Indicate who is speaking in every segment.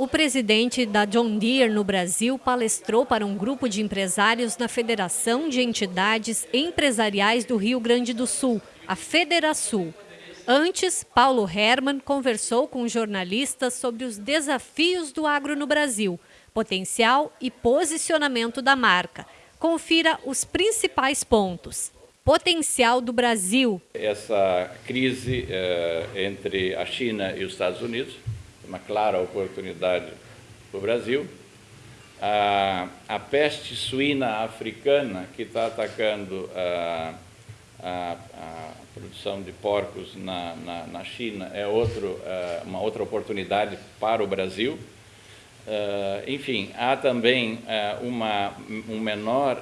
Speaker 1: O presidente da John Deere no Brasil palestrou para um grupo de empresários na Federação de Entidades Empresariais do Rio Grande do Sul, a Federasul. Antes, Paulo Herman conversou com jornalistas sobre os desafios do agro no Brasil, potencial e posicionamento da marca. Confira os principais pontos. Potencial do Brasil.
Speaker 2: Essa crise eh, entre a China e os Estados Unidos, uma clara oportunidade para o Brasil. A, a, peste suína africana, que está atacando a, a, a, produção de porcos na, na, na China, é outro, eh, uma outra oportunidade para o Brasil. Uh, enfim, há também uh, uma, um menor,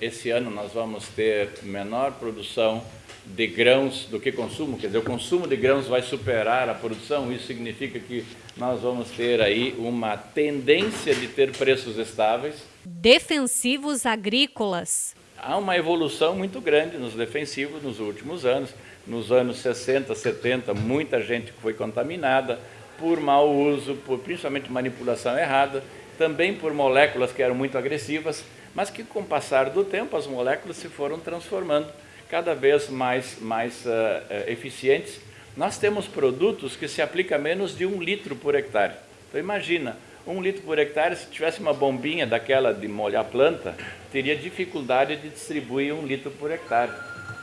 Speaker 2: esse ano nós vamos ter menor produção de grãos do que consumo, quer dizer, o consumo de grãos vai superar a produção, isso significa que nós vamos ter aí uma tendência de ter preços estáveis.
Speaker 1: Defensivos agrícolas.
Speaker 2: Há uma evolução muito grande nos defensivos nos últimos anos. Nos anos 60, 70, muita gente foi contaminada, por mau uso, por principalmente manipulação errada, também por moléculas que eram muito agressivas, mas que com o passar do tempo as moléculas se foram transformando cada vez mais, mais uh, eficientes. Nós temos produtos que se aplicam a menos de um litro por hectare. Então imagina, um litro por hectare, se tivesse uma bombinha daquela de molhar planta, teria dificuldade de distribuir um litro por hectare.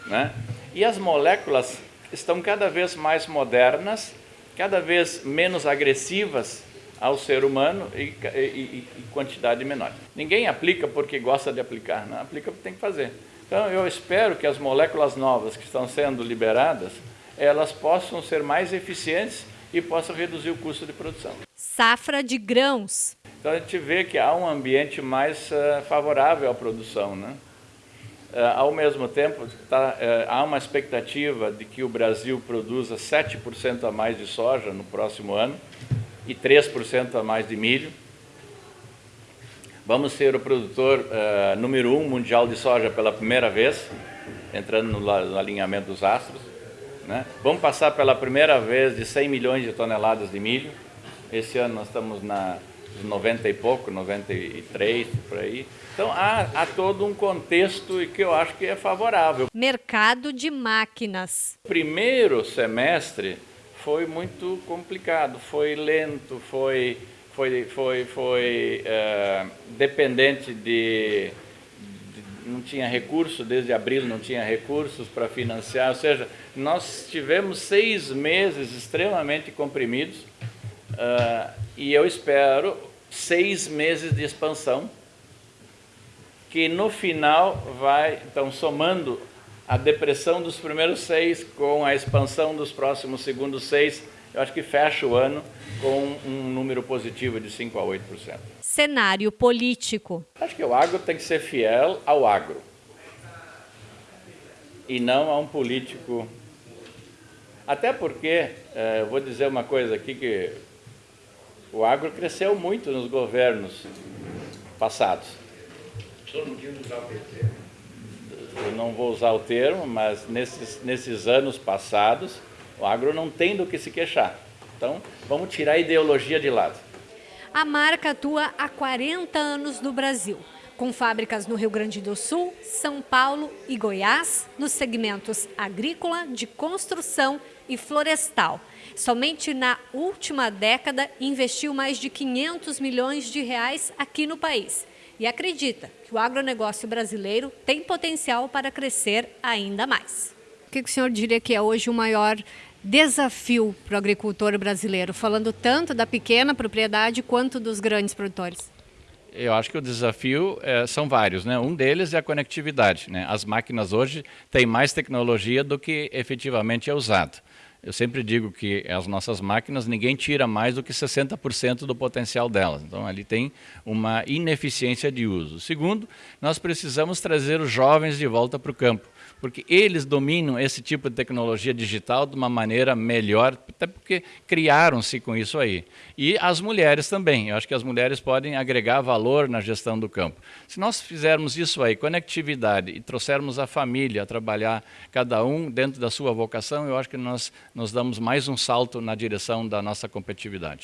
Speaker 2: Né? E as moléculas estão cada vez mais modernas, cada vez menos agressivas ao ser humano e, e, e, quantidade menor. Ninguém aplica porque gosta de aplicar, não aplica porque tem que fazer. Então eu espero que as moléculas novas que estão sendo liberadas, elas possam ser mais eficientes e possam reduzir o custo de produção.
Speaker 1: Safra de grãos.
Speaker 2: Então a gente vê que há um ambiente mais uh, favorável à produção, né? Uh, ao mesmo tempo, tá, uh, há uma expectativa de que o Brasil produza 7% a mais de soja no próximo ano e 3% a mais de milho. Vamos ser o produtor uh, número um mundial de soja pela primeira vez, entrando no, no alinhamento dos astros. Né? Vamos passar pela primeira vez de 100 milhões de toneladas de milho. Esse ano nós estamos na 90 e pouco, 93, por aí. Então há, há todo um contexto que eu acho que é favorável.
Speaker 1: Mercado de máquinas.
Speaker 2: Primeiro semestre foi muito complicado, foi lento, foi, foi, foi, foi é, dependente de, de, não tinha recurso, desde abril não tinha recursos para financiar, ou seja, nós tivemos seis meses extremamente comprimidos, Uh, e eu espero seis meses de expansão, que no final vai, então somando a depressão dos primeiros seis com a expansão dos próximos segundos seis, eu acho que fecha o ano com um número positivo de 5 a 8%.
Speaker 1: Cenário político.
Speaker 2: Acho que o agro tem que ser fiel ao agro e não a um político. Até porque, eh, vou dizer uma coisa aqui que o agro cresceu muito nos governos passados.
Speaker 3: O senhor não tinha usar o termo?
Speaker 2: Eu não vou usar o termo, mas nesses, nesses anos passados, o agro não tem do que se queixar. Então, vamos tirar a ideologia de lado.
Speaker 1: A marca atua há 40 anos no Brasil, com fábricas no Rio Grande do Sul, São Paulo e Goiás, nos segmentos agrícola, de construção e florestal. Somente na última década investiu mais de 500 milhões de reais aqui no país e acredita que o agronegócio brasileiro tem potencial para crescer ainda mais. O que o senhor diria que é hoje o maior desafio para o agricultor brasileiro, falando tanto da pequena propriedade quanto dos grandes produtores?
Speaker 2: Eu acho que o desafio é, são vários, né? Um deles é a conectividade, né? As máquinas hoje têm mais tecnologia do que efetivamente é usado. Eu sempre digo que as nossas máquinas, ninguém tira mais do que 60% do potencial delas. Então, ali tem uma ineficiência de uso. Segundo, nós precisamos trazer os jovens de volta para o campo porque eles dominam esse tipo de tecnologia digital de uma maneira melhor, até porque criaram-se com isso aí. E as mulheres também, eu acho que as mulheres podem agregar valor na gestão do campo. Se nós fizermos isso aí, conectividade, e trouxermos a família a trabalhar, cada um dentro da sua vocação, eu acho que nós nos damos mais um salto na direção da nossa competitividade.